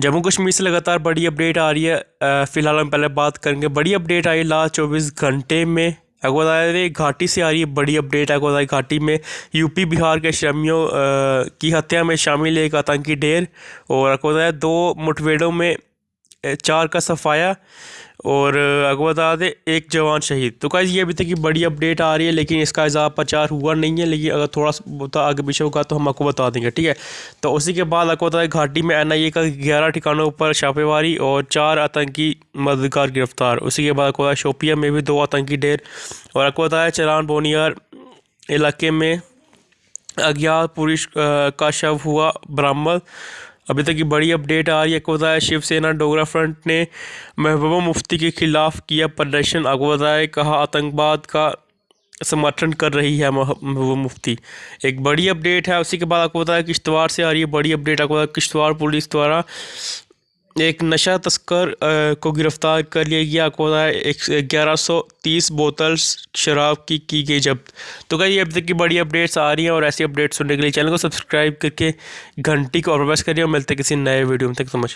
जम्मू कश्मीर से लगातार बड़ी अपडेट आ रही है। फ़िलहाल हम पहले बात करेंगे। बड़ी अपडेट आई लास्ट चौबीस घंटे में। आपको घाटी से आ रही है बड़ी अपडेट। बताया घाटी में यूपी, बिहार के श्रमियों की हत्या में शामिल एक आतंकी ढेर और आपको दो मुठभेड़ों में चार का सफाया और आपको बता दें, एक जवान शहीद। तो कैसे ये अभी तक की बड़ी अपडेट आ रही है, लेकिन इसका इजाफा प्रचार हुआ नहीं है, लेकिन अगर थोड़ा सा आगे पीछे होगा तो हम आपको बता देंगे, ठीक है? तो उसी के बाद आपको बता दें घाटी में एन आई ए का ग्यारह ठिकानों पर छापेमारी और चार आतंकी मददगार गिरफ़्तार। उसी के बाद आपको बताया शोपिया में भी दो आतंकी ढेर और आपको बताया चलान बोनियार इलाके में अज्ञात पुरुष का शव हुआ बरामद अभी तक की बड़ी अपडेट आ रही है। आपको बताया शिवसेना डोगरा फ्रंट ने महबूबा मुफ्ती के खिलाफ किया प्रदर्शन। आपको बताया कहा आतंकवाद का समर्थन कर रही है महबूबा मुफ्ती। एक बड़ी अपडेट है, उसी के बाद आपको बताया किश्तवाड़ से आ रही है बड़ी अपडेट। आपको बताया किश्तवाड़ पुलिस द्वारा एक नशा तस्कर को गिरफ़्तार कर लिया गया। आपको एक ग्यारह सौ तीस बोतल शराब की की गई जब्त। तो ये अब तक की बड़ी अपडेट्स आ रही हैं और ऐसी अपडेट्स सुनने के लिए चैनल को सब्सक्राइब करके घंटी को और प्रेस करिए और मिलते किसी नए वीडियो में। तक समझ